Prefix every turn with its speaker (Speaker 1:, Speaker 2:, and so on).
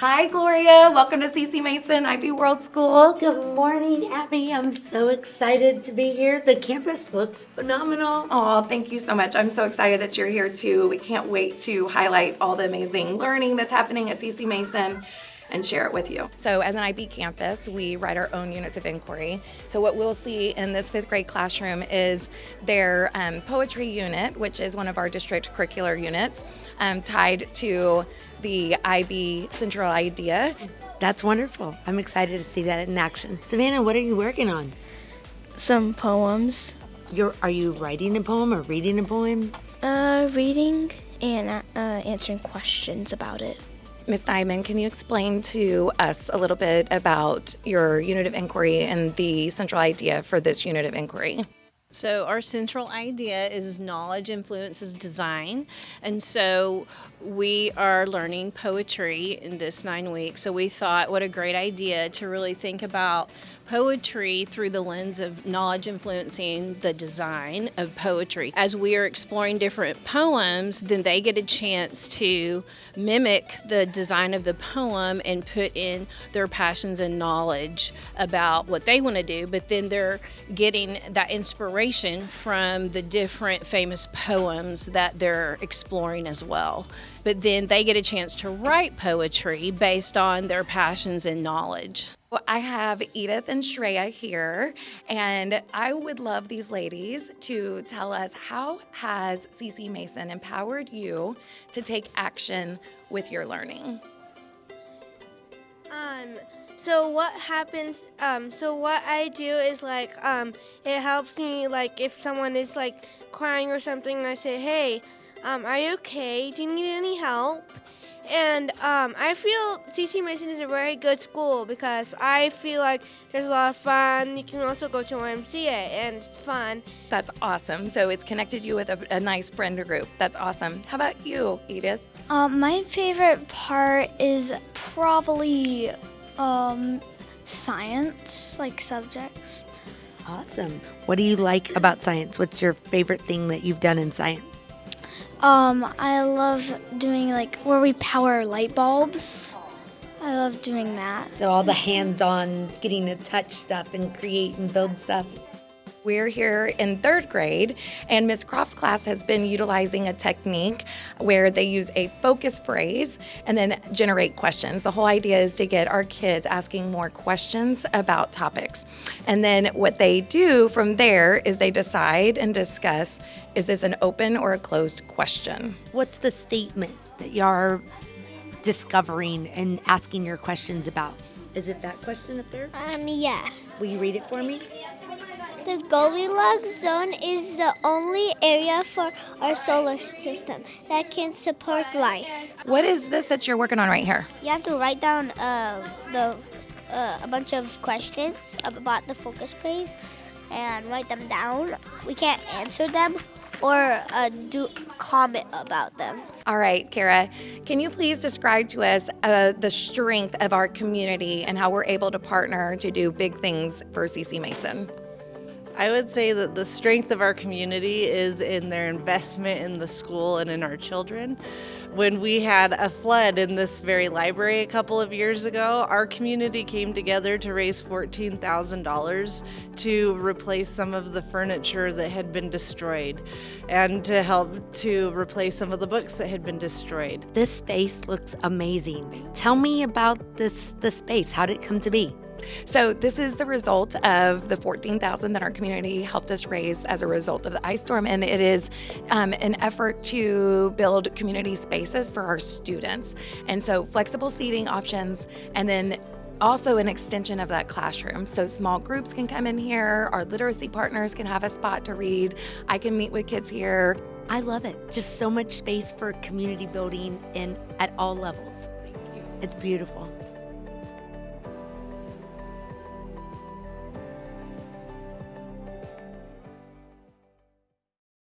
Speaker 1: Hi, Gloria. Welcome to CC Mason IB World School.
Speaker 2: Good morning, Abby. I'm so excited to be here. The campus looks phenomenal.
Speaker 1: Oh, thank you so much. I'm so excited that you're here too. We can't wait to highlight all the amazing learning that's happening at CC Mason and share it with you. So as an IB campus, we write our own units of inquiry. So what we'll see in this fifth grade classroom is their um, poetry unit, which is one of our district curricular units, um, tied to the IB central idea.
Speaker 2: That's wonderful. I'm excited to see that in action. Savannah, what are you working on?
Speaker 3: Some poems.
Speaker 2: You're, are you writing a poem or reading a poem?
Speaker 3: Uh, reading and uh, answering questions about it.
Speaker 1: Ms. Diamond, can you explain to us a little bit about your unit of inquiry and the central idea for this unit of inquiry?
Speaker 4: So our central idea is knowledge influences design. And so we are learning poetry in this nine weeks. So we thought what a great idea to really think about poetry through the lens of knowledge influencing the design of poetry. As we are exploring different poems, then they get a chance to mimic the design of the poem and put in their passions and knowledge about what they want to do, but then they're getting that inspiration from the different famous poems that they're exploring as well but then they get a chance to write poetry based on their passions and knowledge.
Speaker 1: Well, I have Edith and Shreya here, and I would love these ladies to tell us how has CC Mason empowered you to take action with your learning?
Speaker 5: Um, so what happens, um, so what I do is like, um, it helps me, like, if someone is like crying or something, I say, hey, um, are you okay? Do you need any help? And um, I feel CC Mason is a very good school because I feel like there's a lot of fun. You can also go to YMCA and it's fun.
Speaker 1: That's awesome. So it's connected you with a, a nice friend group. That's awesome. How about you, Edith?
Speaker 6: Um, my favorite part is probably um, science, like subjects.
Speaker 2: Awesome. What do you like about science? What's your favorite thing that you've done in science?
Speaker 6: Um, I love doing like where we power light bulbs. I love doing that.
Speaker 2: So all the hands-on, getting to touch stuff and create and build stuff.
Speaker 1: We're here in third grade, and Ms. Croft's class has been utilizing a technique where they use a focus phrase and then generate questions. The whole idea is to get our kids asking more questions about topics. And then what they do from there is they decide and discuss is this an open or a closed question?
Speaker 2: What's the statement that you're discovering and asking your questions about? Is it that question up there?
Speaker 7: Um, yeah.
Speaker 2: Will you read it for me?
Speaker 7: The Goldilocks zone is the only area for our solar system that can support life.
Speaker 1: What is this that you're working on right here?
Speaker 7: You have to write down uh, the uh, a bunch of questions about the focus phrase and write them down. We can't answer them or uh, do comment about them.
Speaker 1: All right, Kara, can you please describe to us uh, the strength of our community and how we're able to partner to do big things for CC Mason?
Speaker 8: I would say that the strength of our community is in their investment in the school and in our children. When we had a flood in this very library a couple of years ago, our community came together to raise $14,000 to replace some of the furniture that had been destroyed and to help to replace some of the books that had been destroyed.
Speaker 2: This space looks amazing. Tell me about this the space. How did it come to be?
Speaker 1: So this is the result of the 14,000 that our community helped us raise as a result of the ice storm, and it is um, an effort to build community spaces for our students. And so flexible seating options, and then also an extension of that classroom. So small groups can come in here, our literacy partners can have a spot to read, I can meet with kids here.
Speaker 2: I love it. Just so much space for community building and at all levels.
Speaker 1: Thank you.
Speaker 2: It's beautiful.